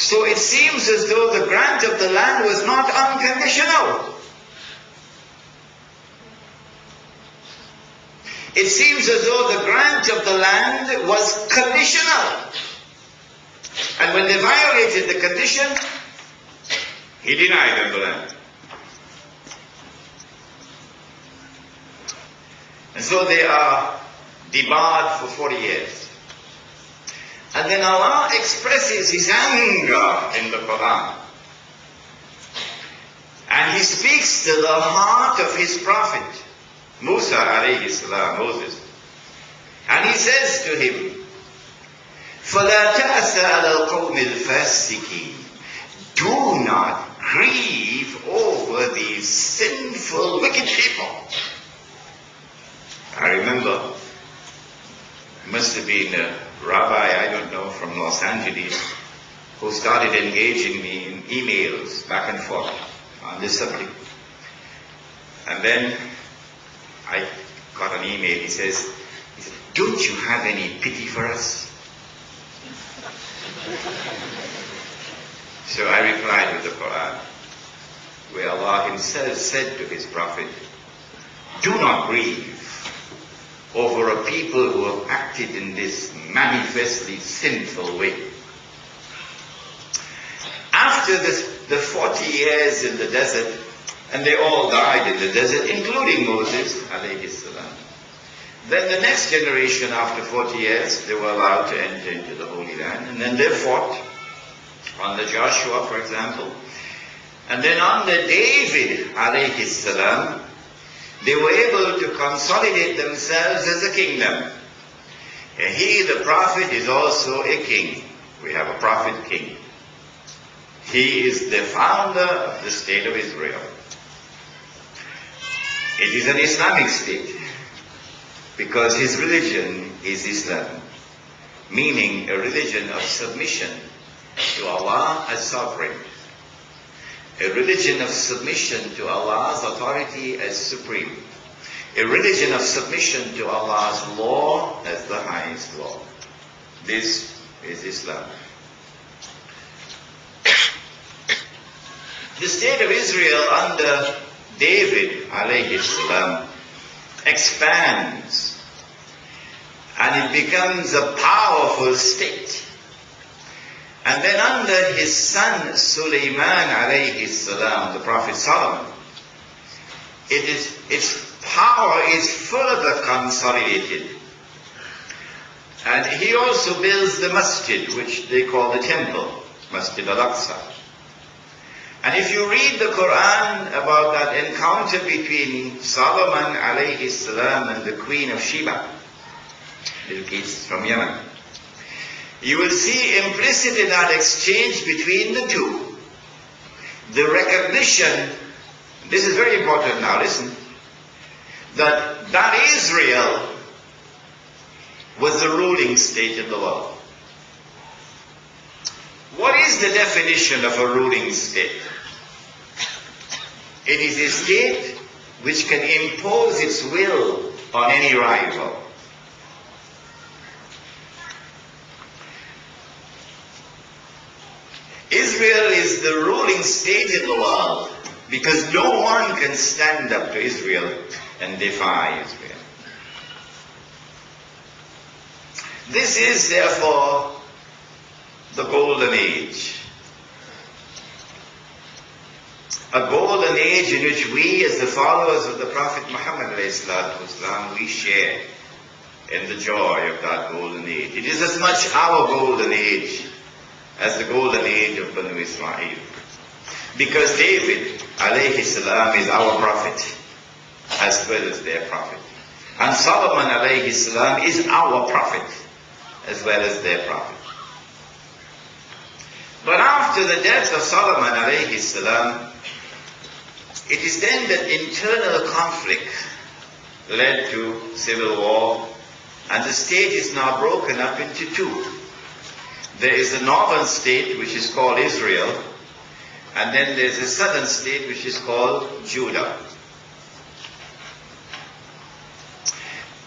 So it seems as though the grant of the land was not unconditional. It seems as though the grant of the land was conditional. And when they violated the condition, he denied them the land. And so they are debarred for 40 years. And then Allah expresses His anger in the Quran. And He speaks to the heart of His Prophet, Musa alayhi salam, Moses. And He says to him, فَلَا تَأْسَ عَلَى الْقَوْمِ الْفَاسِقِينَ Do not grieve over these sinful, wicked people. I remember, must have been a rabbi, I don't know, from Los Angeles, who started engaging me in emails back and forth on this subject. And then I got an email. He says, he said, Don't you have any pity for us? So I replied with the Quran, where Allah Himself said to His Prophet, Do not grieve over a people who have acted in this manifestly sinful way. After the, the 40 years in the desert, and they all died in the desert, including Moses. Then the next generation, after 40 years, they were allowed to enter into the Holy Land, and then they fought under Joshua, for example. And then under David, alayhi salam, they were able to consolidate themselves as a kingdom. And he, the prophet, is also a king. We have a prophet king. He is the founder of the state of Israel. It is an Islamic state because his religion is Islam, meaning a religion of submission to Allah as sovereign a religion of submission to Allah's authority as supreme, a religion of submission to Allah's law as the highest law. This is Islam. The state of Israel under David alayhi salam expands and it becomes a powerful state. And then under his son Sulaiman alayhi salam, the Prophet Solomon, it is, its power is further consolidated. And he also builds the masjid, which they call the temple, Masjid al-Aqsa. And if you read the Quran about that encounter between Solomon alayhi salam and the Queen of Sheba, Bilqis from Yemen, you will see implicit in that exchange between the two the recognition, this is very important now, listen, that that Israel was the ruling state in the world. What is the definition of a ruling state? It is a state which can impose its will on any rival. Israel is the ruling state in the world because no one can stand up to Israel and defy Israel. This is therefore the golden age. A golden age in which we as the followers of the Prophet Muhammad والسلام, we share in the joy of that golden age. It is as much our golden age as the golden age of Banu Israel. Because David, alayhi salam, is our prophet, as well as their prophet. And Solomon, alayhi salam, is our prophet, as well as their prophet. But after the death of Solomon, alayhi salam, it is then that internal conflict led to civil war, and the state is now broken up into two. There is a northern state which is called Israel, and then there's a southern state which is called Judah.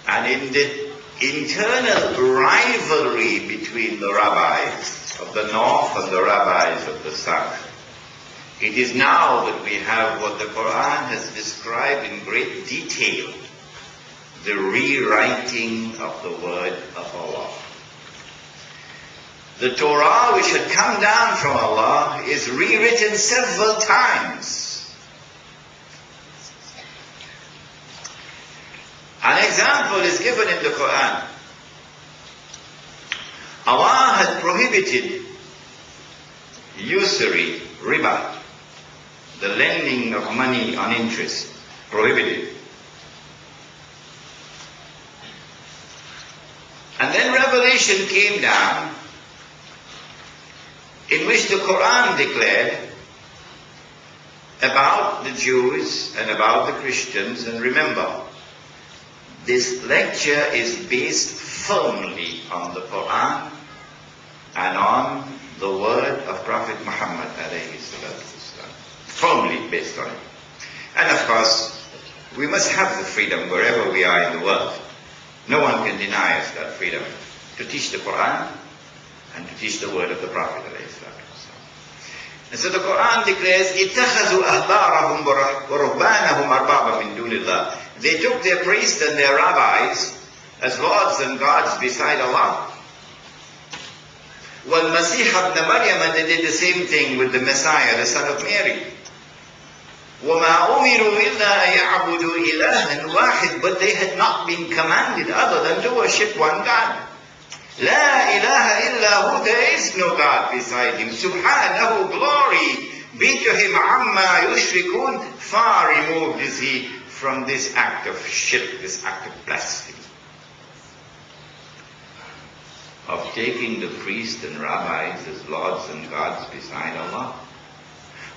And in the internal rivalry between the rabbis of the north and the rabbis of the south. It is now that we have what the Quran has described in great detail, the rewriting of the word of Allah. The Torah which had come down from Allah is rewritten several times. An example is given in the Quran. Allah had prohibited usury, riba, the lending of money on interest, prohibited. And then revelation came down in which the Quran declared about the Jews and about the Christians. And remember, this lecture is based firmly on the Quran and on the word of Prophet Muhammad firmly based on it. And of course, we must have the freedom wherever we are in the world. No one can deny us that freedom to teach the Quran and to teach the word of the Prophet. And so the Quran declares, اتخذوا أحبارهم ورهبانهم أربابا من دون الله. They took their priests and their rabbis as lords and gods beside Allah. والمسيح ابن Maryam, and they did the same thing with the Messiah, the son of Mary. وما أمروا إلا أن يعبدوا إلها واحد but they had not been commanded other than to worship one God. La ilaha illa hu, there is no God beside him. Subhanahu, glory be to him, amma yushrikun. Far removed is he from this act of shirk, this act of blasphemy. Of taking the priests and rabbis as lords and gods beside Allah.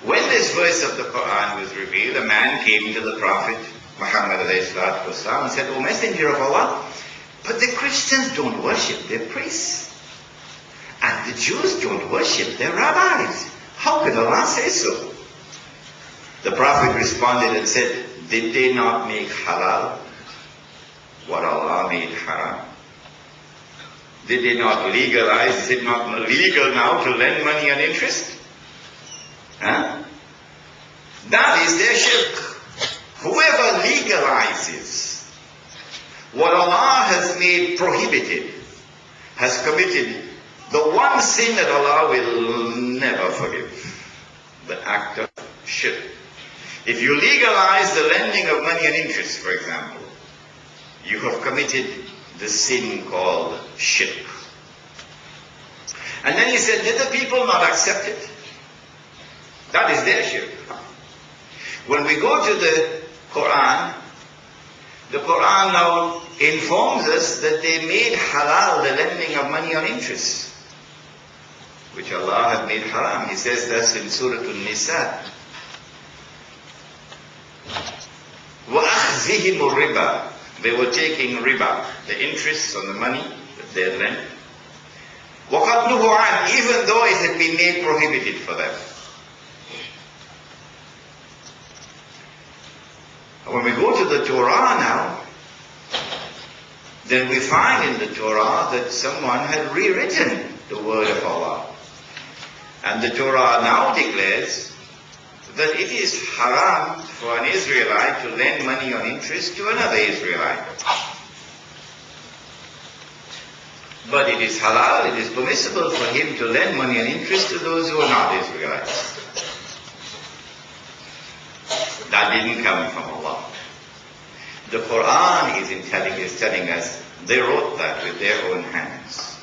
When this verse of the Quran was revealed, a man came to the Prophet Muhammad and said, O Messenger of Allah, but the Christians don't worship their priests. And the Jews don't worship their rabbis. How could Allah say so? The Prophet responded and said, Did they not make halal what Allah made haram? Did they not legalize? Is it not legal now to lend money on interest? Huh? That is their shirk. Whoever legalizes what Allah has made prohibited has committed the one sin that Allah will never forgive. The act of shirk. If you legalize the lending of money and interest, for example, you have committed the sin called shirk. And then he said, did the people not accept it? That is their shirk. When we go to the Quran, the Quran now informs us that they made halal the lending of money on interest, which Allah had made haram. He says that's in Surah An-Nisa. وَأَخْذِهِمُ الرِّبَى They were taking riba, the interest on the money that they had lent. وَقَدْ عَنْ Even though it had been made prohibited for them. When we go to the Torah now, then we find in the Torah that someone had rewritten the word of Allah. And the Torah now declares that it is haram for an Israelite to lend money on interest to another Israelite. But it is halal, it is permissible for him to lend money on interest to those who are not Israelites. That didn't come from Allah. The Quran is telling, is telling us they wrote that with their own hands.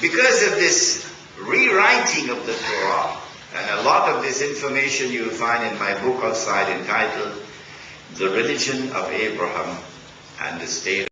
Because of this rewriting of the Torah, and a lot of this information you will find in my book outside entitled The Religion of Abraham and the State